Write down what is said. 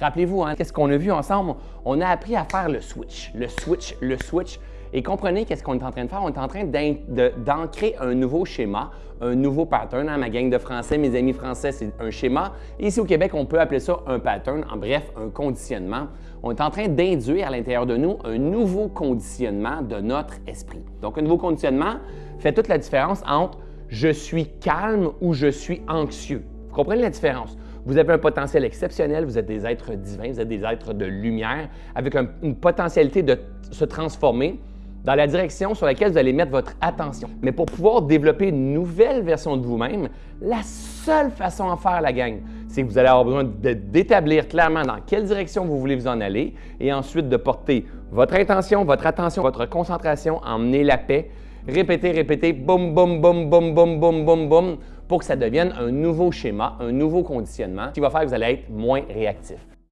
Rappelez-vous, hein, qu'est-ce qu'on a vu ensemble? On a appris à faire le switch, le switch, le switch. Et comprenez qu'est-ce qu'on est en train de faire? On est en train d'ancrer un nouveau schéma, un nouveau pattern. Hein, ma gang de français, mes amis français, c'est un schéma. Ici au Québec, on peut appeler ça un pattern, en bref, un conditionnement. On est en train d'induire à l'intérieur de nous un nouveau conditionnement de notre esprit. Donc, un nouveau conditionnement fait toute la différence entre je suis calme ou je suis anxieux. Vous comprenez la différence? Vous avez un potentiel exceptionnel, vous êtes des êtres divins, vous êtes des êtres de lumière. Avec une potentialité de se transformer dans la direction sur laquelle vous allez mettre votre attention. Mais pour pouvoir développer une nouvelle version de vous-même, la seule façon à faire la gang, c'est que vous allez avoir besoin d'établir clairement dans quelle direction vous voulez vous en aller et ensuite de porter votre intention, votre attention, votre concentration, emmener la paix, répéter, répéter, boum, boum, boum, boum, boum, boum, boum, boum, pour que ça devienne un nouveau schéma, un nouveau conditionnement qui va faire que vous allez être moins réactif.